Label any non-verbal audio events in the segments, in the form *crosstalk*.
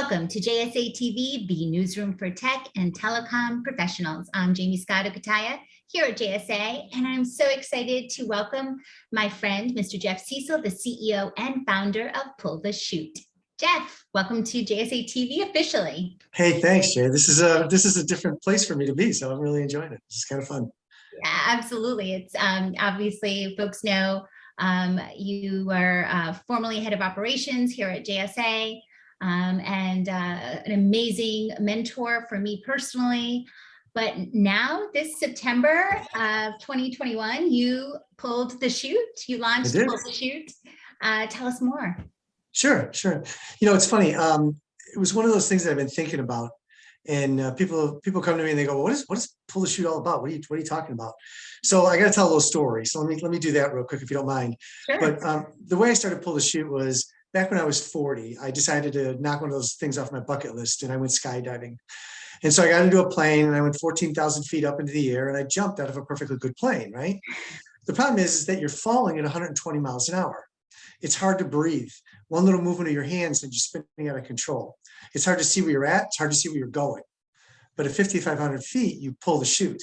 Welcome to JSA TV, the newsroom for tech and telecom professionals. I'm Jaymie Scotto Cutaia here at JSA, and I'm so excited to welcome my friend, Mr. Jeff Cecil, the CEO and founder of Pull the Chute. Jeff, welcome to JSA TV officially. Hey, thanks, Jay. This is a this is a different place for me to be, so I'm really enjoying it. It's kind of fun. Yeah, absolutely. It's um, obviously folks know um, you were uh, formerly head of operations here at JSA um, and uh, an amazing mentor for me personally. But now this September of 2021, you pulled the chute, you launched Pull the Chute. Uh, tell us more. Sure, sure. You know, it's funny. Um, it was one of those things that I've been thinking about. And uh, people people come to me and they go, well, what is what is pull the chute all about? What are you what are you talking about? So I got to tell a little story. So let me let me do that real quick if you don't mind. Sure. But um, the way I started pull the chute was back when I was 40, I decided to knock one of those things off my bucket list and I went skydiving. And so I got into a plane and I went 14,000 feet up into the air and I jumped out of a perfectly good plane, right? The problem is, is that you're falling at 120 miles an hour. It's hard to breathe. One little movement of your hands and you're spinning out of control. It's hard to see where you're at. It's hard to see where you're going. But at 5,500 feet, you pull the chute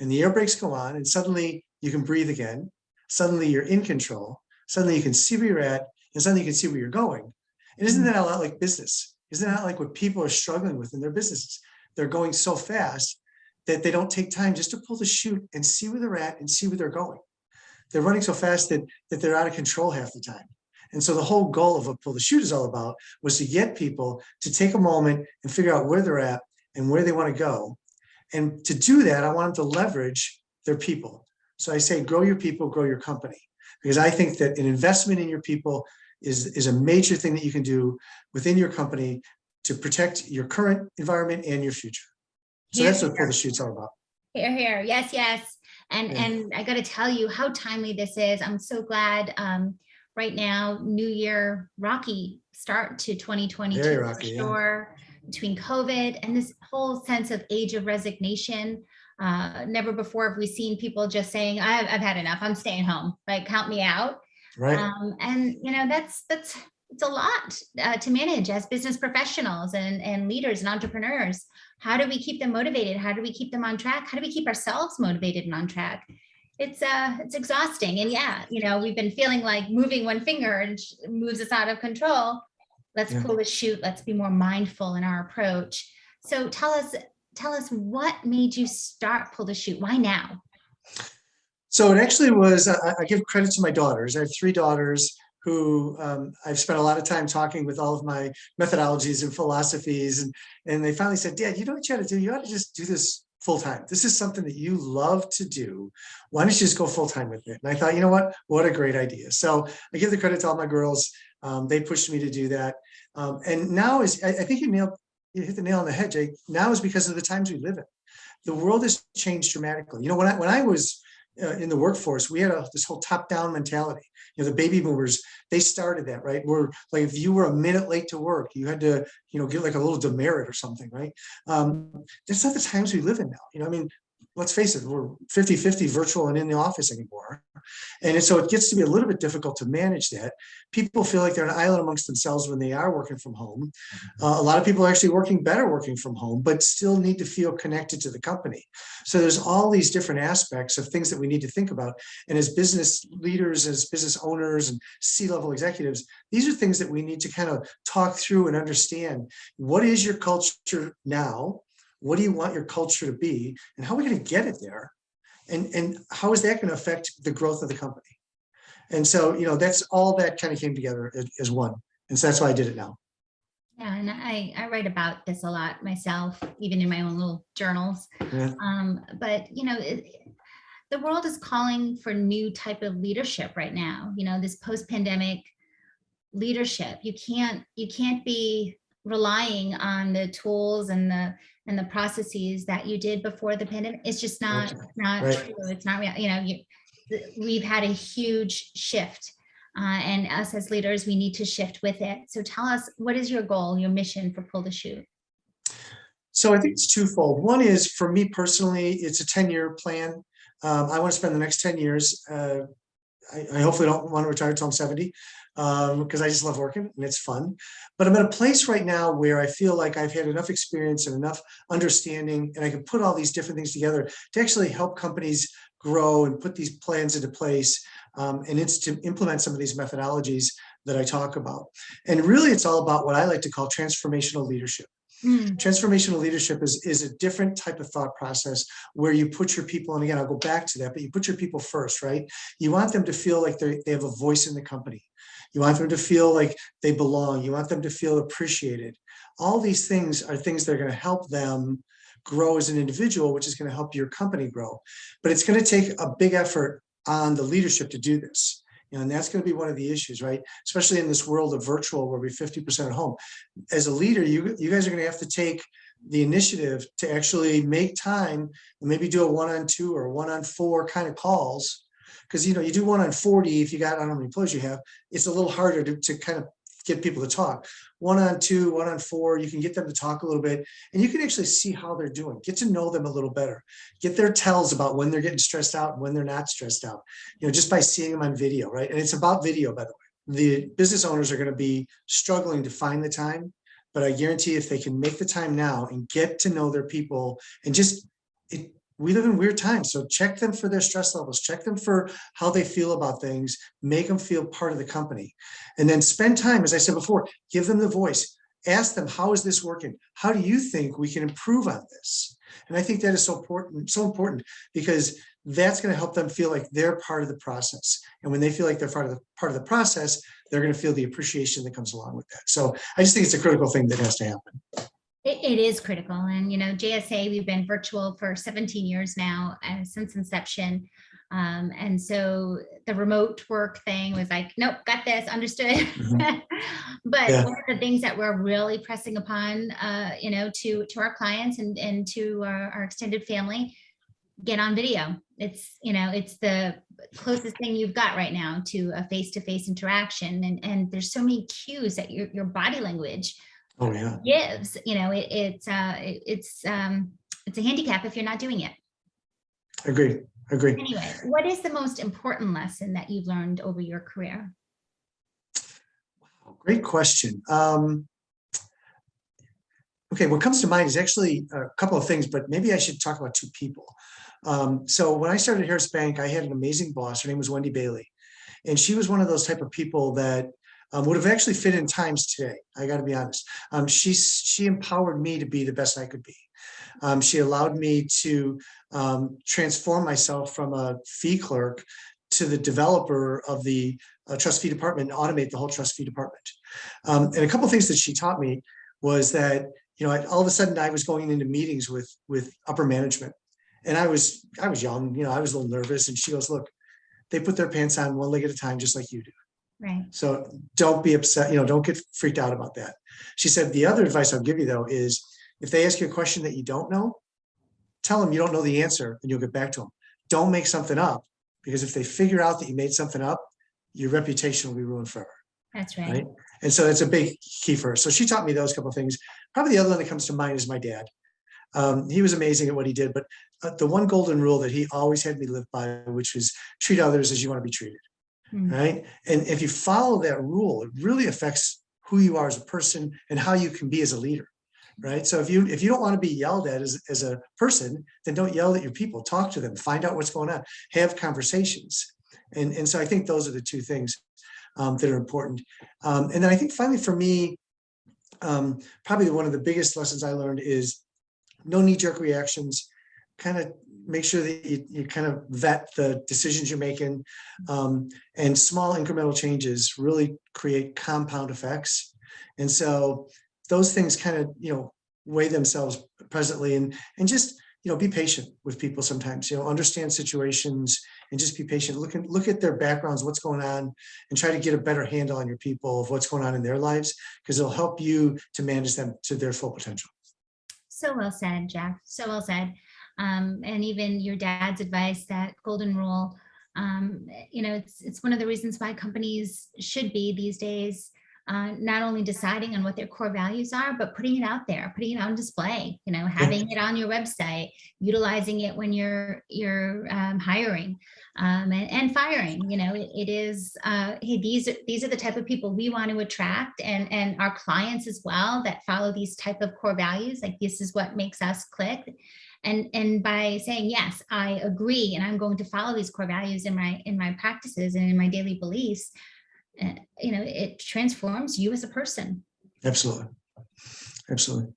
and the air brakes go on and suddenly you can breathe again. Suddenly you're in control. Suddenly you can see where you're at and suddenly you can see where you're going. And isn't mm-hmm. that a lot like business? Isn't that like what people are struggling with in their businesses? They're going so fast that they don't take time just to pull the chute and see where they're at and see where they're going. They're running so fast that, that they're out of control half the time. And so the whole goal of what Pull the Chute is all about was to get people to take a moment and figure out where they're at and where they want to go. And to do that, I want them to leverage their people. So I say, grow your people, grow your company. Because I think that an investment in your people is, is a major thing that you can do within your company to protect your current environment and your future. So here, that's what Pull the Chute's all about. Here, here, yes, yes. And, yeah. and I got to tell you how timely this is. I'm so glad um, right now, New Year, rocky start to 2022 Very rocky, sure. Yeah. Between COVID and this whole sense of age of resignation, uh, never before have we seen people just saying, I've, I've had enough, I'm staying home, like count me out. Right. Um, and you know, that's that's it's a lot uh, to manage as business professionals and, and leaders and entrepreneurs. How do we keep them motivated? How do we keep them on track? How do we keep ourselves motivated and on track? It's uh, it's exhausting. And yeah, you know, we've been feeling like moving one finger and moves us out of control. Let's yeah. pull the chute. Let's be more mindful in our approach. So tell us, tell us what made you start pull the chute? Why now? So it actually was, I, I, give credit to my daughters. I have three daughters who um, I've spent a lot of time talking with all of my methodologies and philosophies. And, and they finally said, Dad, you know what you ought to do? You ought to just do this full time. This is something that you love to do. Why don't you just go full time with it? And I thought, you know what? What a great idea. So I give the credit to all my girls. Um, they pushed me to do that. Um, and now is, I, I think you nailed, you hit the nail on the head, Jake. Now is because of the times we live in. The world has changed dramatically. You know, when I, when I was uh, in the workforce, we had a, this whole top-down mentality. You know, the baby boomers, they started that, right? Where like if you were a minute late to work, you had to, you know, get like a little demerit or something, right? Um, that's not the times we live in now. You know, I mean, let's face it, we're 50-50 virtual and in the office anymore. And so it gets to be a little bit difficult to manage that. People feel like they're an island amongst themselves when they are working from home. Mm-hmm. Uh, a lot of people are actually working better working from home, but still need to feel connected to the company. So there's all these different aspects of things that we need to think about. And as business leaders, as business owners and C-level executives, these are things that we need to kind of talk through and understand. What is your culture now? What do you want your culture to be? And how are we going to get it there? And, and how is that going to affect the growth of the company? And so, you know, that's all that kind of came together as, one. And so that's why I did it now. Yeah, and I, I write about this a lot myself, even in my own little journals. Yeah. Um, but, you know, it, the world is calling for new type of leadership right now. You know, this post-pandemic leadership. You can't, you can't be relying on the tools and the and the processes that you did before the pandemic. It's just not right. not right. true. It's not real. You know, you, we've had a huge shift, uh, and us as leaders, we need to shift with it. So tell us, what is your goal, your mission for Pull the Chute? So I think it's twofold. One is for me personally, it's a 10 year plan. Um, I want to spend the next 10 years uh, I, I hopefully don't want to retire until I'm 70 um, because I just love working and it's fun. But I'm at a place right now where I feel like I've had enough experience and enough understanding and I can put all these different things together to actually help companies grow and put these plans into place. Um, and it's to implement some of these methodologies that I talk about. And really, it's all about what I like to call transformational leadership. Mm, Transformational leadership is, is a different type of thought process where you put your people, and again, I'll go back to that, but you put your people first, right? You want them to feel like they they have a voice in the company. You want them to feel like they belong. You want them to feel appreciated. All these things are things that are going to help them grow as an individual, which is going to help your company grow. But it's going to take a big effort on the leadership to do this. You know, and that's going to be one of the issues, right? Especially in this world of virtual where we're 50% at home. As a leader, you, you guys are going to have to take the initiative to actually make time and maybe do a one on two or one on four kind of calls. Because, you know, you do one on 40, if you got, I don't know how many employees you have, it's a little harder to, to kind of get people to talk. One on two, one on four, you can get them to talk a little bit and you can actually see how they're doing, get to know them a little better, get their tells about when they're getting stressed out and when they're not stressed out, you know, just by seeing them on video, right? And it's about video, by the way. The business owners are going to be struggling to find the time, but I guarantee if they can make the time now and get to know their people and just, it, we live in weird times. So check them for their stress levels, check them for how they feel about things, make them feel part of the company. And then spend time, as I said before, give them the voice. Ask them, how is this working? How do you think we can improve on this? And I think that is so important, so important because that's going to help them feel like they're part of the process. And when they feel like they're part of the part of the process, they're going to feel the appreciation that comes along with that. So I just think it's a critical thing that has to happen. It, it is critical. And, you know, JSA, we've been virtual for 17 years now uh, since inception. Um, and so the remote work thing was like, nope, got this, understood. *laughs* *laughs* but Yeah. one of the things that we're really pressing upon, uh, you know, to to our clients and and to our, our extended family, get on video. It's you know, it's the closest thing you've got right now to a face-to-face interaction, and and there's so many cues that your your body language Oh, yeah. gives. You know, it, it's uh, it, it's um, it's a handicap if you're not doing it. Agree. Agree. Anyway, what is the most important lesson that you've learned over your career? Wow, Great question. Um, okay, what comes to mind is actually a couple of things, but maybe I should talk about two people. Um, so when I started Harris Bank, I had an amazing boss. Her name was Wendy Bailey. And she was one of those type of people that um, would have actually fit in times today. I got to be honest. Um, she, she empowered me to be the best I could be. Um, she allowed me to um, transform myself from a fee clerk to the developer of the uh, trust fee department and automate the whole trust fee department. Um, and a couple things that she taught me was that, you know, I, all of a sudden I was going into meetings with, with upper management and I was, I was young, you know, I was a little nervous and she goes, look, they put their pants on one leg at a time, just like you do. Right. So don't be upset, you know, don't get freaked out about that. She said, the other advice I'll give you though, is if they ask you a question that you don't know, tell them you don't know the answer and you'll get back to them. Don't make something up because if they figure out that you made something up, your reputation will be ruined forever. That's right. Right. And so that's a big key for her. So she taught me those couple of things. Probably the other one that comes to mind is my dad. Um, he was amazing at what he did, but uh, the one golden rule that he always had me live by, which was treat others as you want to be treated. Mm. Right. And if you follow that rule, it really affects who you are as a person and how you can be as a leader. Right. So if you if you don't want to be yelled at as, as a person, then don't yell at your people, talk to them, find out what's going on, have conversations. And, and so I think those are the two things um, that are important. Um, and then I think finally for me, um, probably one of the biggest lessons I learned is no knee jerk reactions, kind of make sure that you, you kind of vet the decisions you're making um, and small incremental changes really create compound effects. And so those things kind of, you know, weigh themselves presently and, and just, you know, be patient with people sometimes, you know, understand situations and just be patient. Look at, look at their backgrounds, what's going on and try to get a better handle on your people of what's going on in their lives, because it'll help you to manage them to their full potential. So well said, Jeff. So well said. Um, and even your dad's advice, that golden rule, um, you know, it's, it's one of the reasons why companies should be these days uh, not only deciding on what their core values are, but putting it out there, putting it on display, you know, having it on your website, utilizing it when you're you're um, hiring um, and, and firing. You know, it, it is, uh, hey, these, are these are the type of people we want to attract and, and our clients as well that follow these type of core values. Like this is what makes us click. And, and by saying, yes, I agree, and I'm going to follow these core values in my in my practices and in my daily beliefs, uh, you know, it transforms you as a person. Absolutely. Absolutely.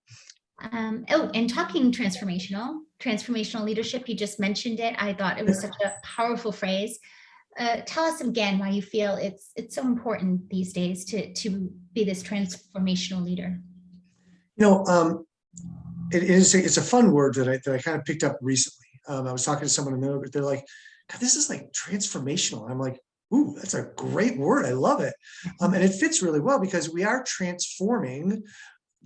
Um, oh, and talking transformational, transformational leadership, you just mentioned it. I thought it was such a powerful phrase. Uh, tell us again why you feel it's it's so important these days to to be this transformational leader. You know, um, it is, it's a fun word that I, that I kind of picked up recently. Um, I was talking to someone a minute, but they're like, God, this is like transformational. And I'm like, ooh, that's a great word. I love it. Um, and it fits really well because we are transforming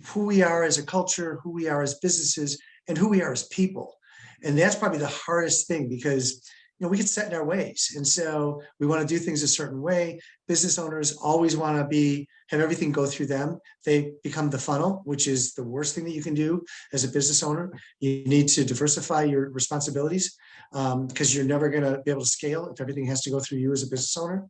who we are as a culture, who we are as businesses, and who we are as people. And that's probably the hardest thing because you know, we get set in our ways. And so we want to do things a certain way. Business owners always want to be, have everything go through them. They become the funnel, which is the worst thing that you can do as a business owner. You need to diversify your responsibilities um, because you're never going to be able to scale if everything has to go through you as a business owner.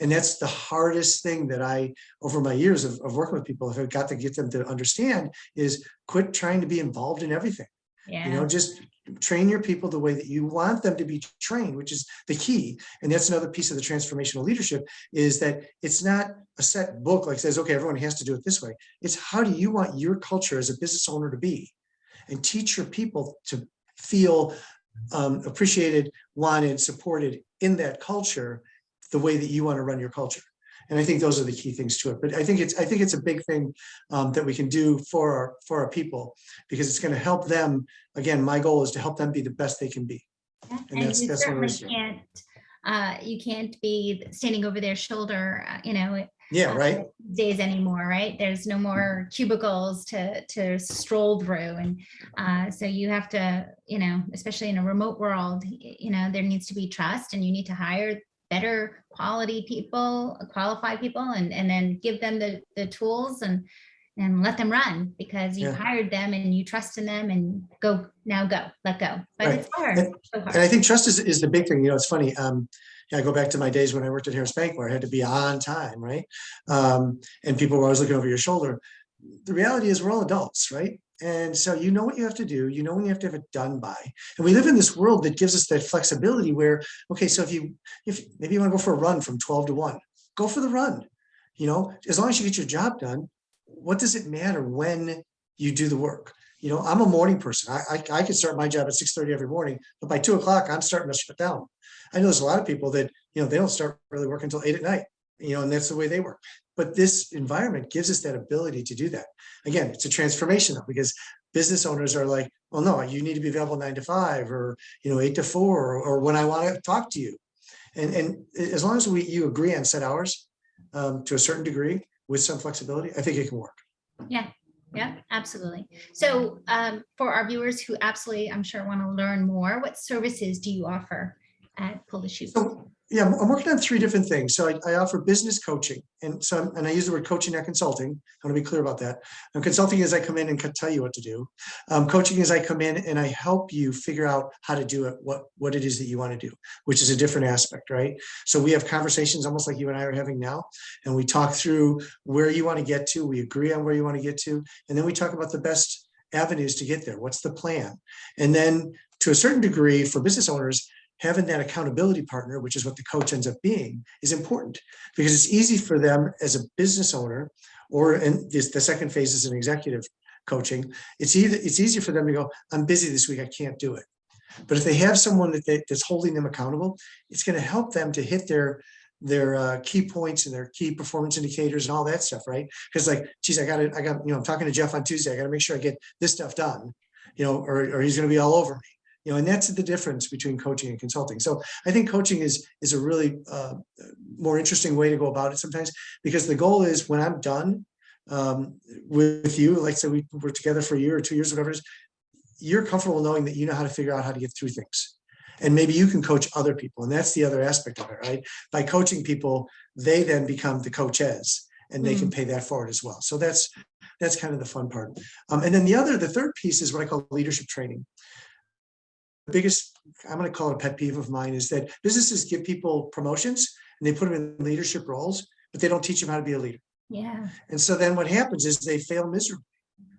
And that's the hardest thing that I, over my years of, of working with people, have got to get them to understand is quit trying to be involved in everything. Yeah. You know, just train your people the way that you want them to be trained, which is the key. And that's another piece of the transformational leadership is that it's not a set book like says, okay, everyone has to do it this way. It's how do you want your culture as a business owner to be and teach your people to feel um, appreciated, wanted, supported in that culture, the way that you want to run your culture. And I think those are the key things to it. But I think it's I think it's a big thing um, that we can do for our for our people because it's going to help them. Again, my goal is to help them be the best they can be. And And that's- you that's certainly can't, uh, you can't be standing over their shoulder, uh, you know, Yeah, uh, right. days anymore, right? There's no more cubicles to to stroll through, and uh, so you have to, you know, especially in a remote world, you know, there needs to be trust, and you need to hire better quality people, qualified people, and and then give them the the tools and and let them run because you Yeah. hired them and you trust in them and go now go let go. But Right. it's hard, And- so And I think trust is, is the big thing, you know, it's funny. Um, yeah, I go back to my days when I worked at Harris Bank where I had to be on time, right? Um, and people were always looking over your shoulder. The reality is we're all adults, right? And so you know what you have to do, you know when you have to have it done by. And we live in this world that gives us that flexibility where, okay, so if you, if maybe you want to go for a run from 12 to 1, go for the run. You know, as long as you get your job done, what does it matter when you do the work? You know, I'm a morning person. I, I, I can start my job at 6:30 every morning, but by two o'clock, I'm starting to shut down. I know there's a lot of people that, you know, they don't start really working until eight at night, you know, and that's the way they work. But this environment gives us that ability to do that. Again, it's a transformation though, because business owners are like, well, no, you need to be available nine to five or, you know, eight to four, or, or when I want to talk to you. And, and as long as we, you agree on set hours um, to a certain degree with some flexibility, I think it can work. Yeah, yeah, absolutely. So um, for our viewers who absolutely, I'm sure, want to learn more, what services do you offer at Pull the Chute? So, yeah, I'm working on three different things. So I, I offer business coaching and so, I'm- and I use the word coaching, not consulting. I want to be clear about that. I'm consulting is I come in and tell you what to do. Um, coaching is I come in and I help you figure out how to do it, what, what it is that you want to do, which is a different aspect, right? So we have conversations almost like you and I are having now, and we talk through where you want to get to. We agree on where you want to get to, and then we talk about the best avenues to get there. What's the plan? And then to a certain degree for business owners, having that accountability partner, which is what the coach ends up being, is important because it's easy for them as a business owner, or in this, the second phase is an executive coaching. It's either it's easier for them to go, I'm busy this week, I can't do it. But if they have someone that they, that's holding them accountable, it's going to help them to hit their their uh, key points and their key performance indicators and all that stuff, right? Because like, geez, I got to, I got, you know, I'm talking to Jeff on Tuesday. I got to make sure I get this stuff done, you know, or, or he's going to be all over me you know, and that's the difference between coaching and consulting. So I think coaching is is a really uh, more interesting way to go about it sometimes because the goal is when I'm done um, with you, like say we were together for a year or two years, whatever it is, you're comfortable knowing that you know how to figure out how to get through things. And maybe you can coach other people. And that's the other aspect of it, right? By coaching people, they then become the coaches and they can pay that forward as well. So that's, that's kind of the fun part. Um, and then the other, the third piece is what I call leadership training. The biggest, I'm going to call it a pet peeve of mine is that businesses give people promotions and they put them in leadership roles, but they don't teach them how to be a leader. Yeah. And so then what happens is they fail miserably,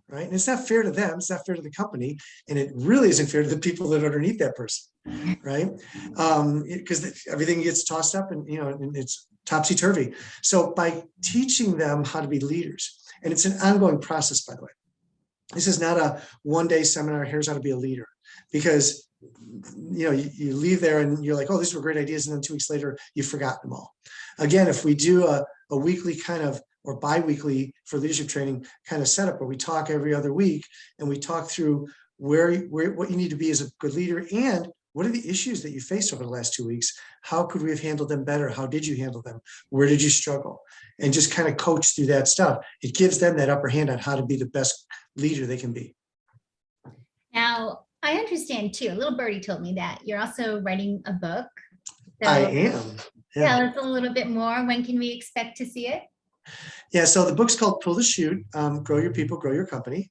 right? And it's not fair to them, it's not fair to the company, and it really isn't fair to the people that are underneath that person, *laughs* right? Um, because everything gets tossed up and, you know, and it's topsy-turvy. So by teaching them how to be leaders, and it's an ongoing process, by the way. This is not a one-day seminar, here's how to be a leader, because you know, you, you leave there and you're like, oh, these were great ideas. And then two weeks later, you've forgotten them all. Again, if we do a, a weekly kind of or bi-weekly for leadership training kind of setup where we talk every other week and we talk through where, where what you need to be as a good leader and what are the issues that you faced over the last two weeks? How could we have handled them better? How did you handle them? Where did you struggle? And just kind of coach through that stuff. It gives them that upper hand on how to be the best leader they can be. Now, I understand too, a little birdie told me that you're also writing a book. I am. Yeah. Tell us a little bit more. When can we expect to see it? Yeah, so the book's called Pull the Chute, um, Grow Your People, Grow Your Company.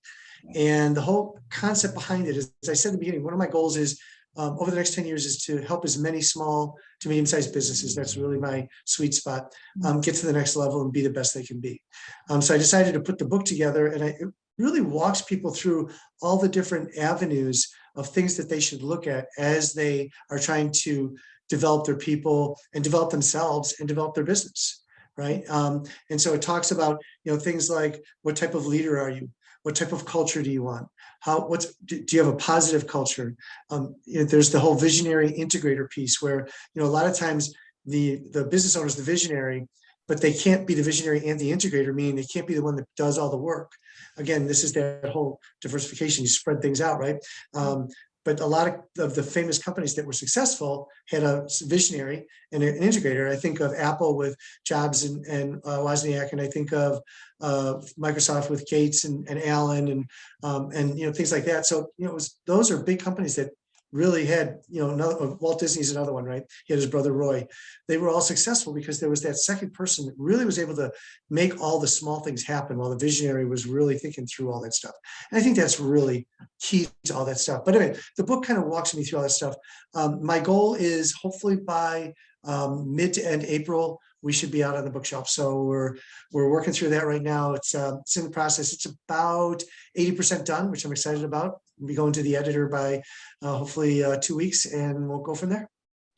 And the whole concept behind it is, as I said in the beginning, one of my goals is um, over the next 10 years is to help as many small to medium-sized businesses. That's really my sweet spot. Um, get to the next level and be the best they can be. Um, so I decided to put the book together and I, really walks people through all the different avenues of things that they should look at as they are trying to develop their people and develop themselves and develop their business right? Um, and so it talks about, you know, things like what type of leader are you? What type of culture do you want? How, what's, do, do you have a positive culture? Um, you know, there's the whole visionary integrator piece where, you know, a lot of times the, the business owner is the visionary, but they can't be the visionary and the integrator, meaning they can't be the one that does all the work. Again, this is that whole diversification, you spread things out, right? Um, but a lot of, of the famous companies that were successful had a visionary and an integrator. I think of Apple with Jobs and, and uh, Wozniak, and I think of uh, Microsoft with Gates and, and Allen and um, and you know things like that. So you know, was those are big companies that really had you know another Walt Disney's another one, right? He had his brother Roy. They were all successful because there was that second person that really was able to make all the small things happen while the visionary was really thinking through all that stuff. And I think that's really key to all that stuff. But anyway, the book kind of walks me through all that stuff. Um, my goal is hopefully by um, mid to end April, we should be out on the bookshelf. So we're we're working through that right now. It's uh, it's in the process. It's about 80% done, which I'm excited about. We'll be going to the editor by uh, hopefully uh, two weeks and we'll go from there.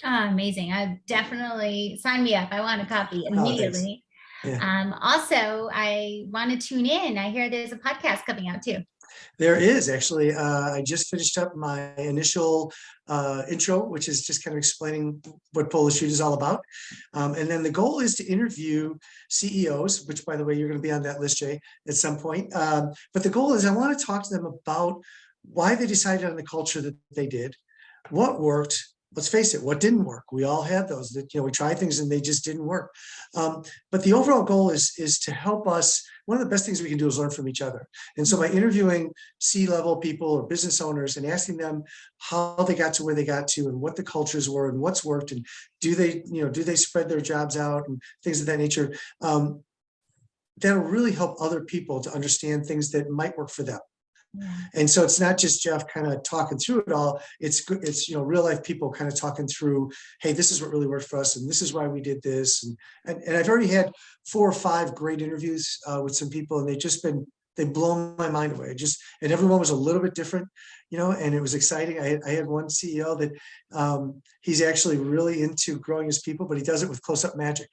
Ah, amazing. I definitely sign me up. I want a copy Oh, immediately. Yeah. Um, also, I want to tune in. I hear there's a podcast coming out too. There is actually, uh, I just finished up my initial uh, intro, which is just kind of explaining what Polish Shoot is all about. Um, and then the goal is to interview CEOs, which by the way, you're going to be on that list, Jay, at some point. Um, but the goal is I want to talk to them about why they decided on the culture that they did, what worked, let's face it, what didn't work. We all had those that, you know, we tried things and they just didn't work. Um, but the overall goal is, is to help us. One of the best things we can do is learn from each other. And so by interviewing C-level people or business owners and asking them how they got to where they got to and what the cultures were and what's worked and do they, you know, do they spread their jobs out and things of that nature, um, that'll really help other people to understand things that might work for them. And so it's not just Jeff kind of talking through it all. It's. It's, you know, real life people kind of talking through, hey, this is what really worked for us. And this is why we did this. And, and, and I've already had four or five great interviews uh, with some people and they've just been, they blown my mind away. Just, and everyone was a little bit different, you know, and it was exciting. I had, I had one CEO that um, he's actually really into growing his people, but he does it with close-up magic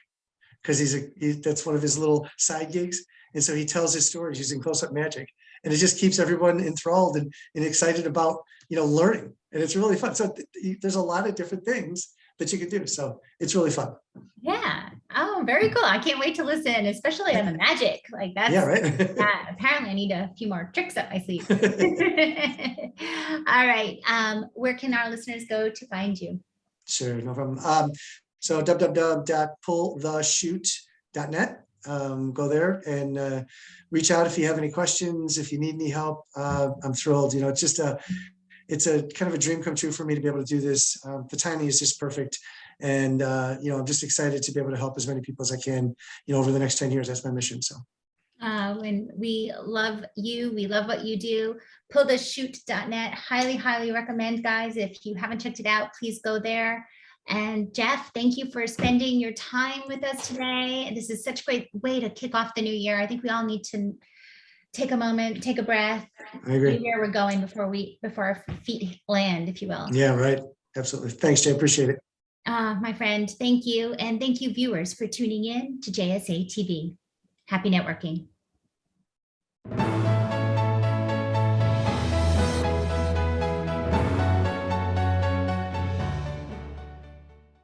because he's a, he, that's one of his little side gigs. And so he tells his stories using close-up magic and it just keeps everyone enthralled and, and excited about you know learning and it's really fun so th there's a lot of different things that you can do so it's really fun Yeah. Oh, very cool. I can't wait to listen, especially on the *laughs* magic. Like that's yeah right *laughs* yeah, *laughs* apparently I need a few more tricks up my sleeve. All right. Um, where can our listeners go to find you? sure no problem um so www.pullthechute.net um, go there and uh, reach out if you have any questions, if you need any help. Uh, I'm thrilled. You know, it's just a, it's a kind of a dream come true for me to be able to do this. Um, the timing is just perfect. And, uh, you know, I'm just excited to be able to help as many people as I can, you know, over the next 10 years. That's my mission. So, Uh, and we love you. We love what you do. Pullthechute.net. Highly, highly recommend, guys. If you haven't checked it out, please go there. And Jeff, thank you for spending your time with us today. This is such a great way to kick off the new year. I think we all need to take a moment, take a breath, I agree. see where we're going before we, before our feet land, if you will. Yeah, right. Absolutely. Thanks, Jay. Appreciate it. Uh, my friend, thank you. And thank you viewers for tuning in to JSA TV. Happy networking.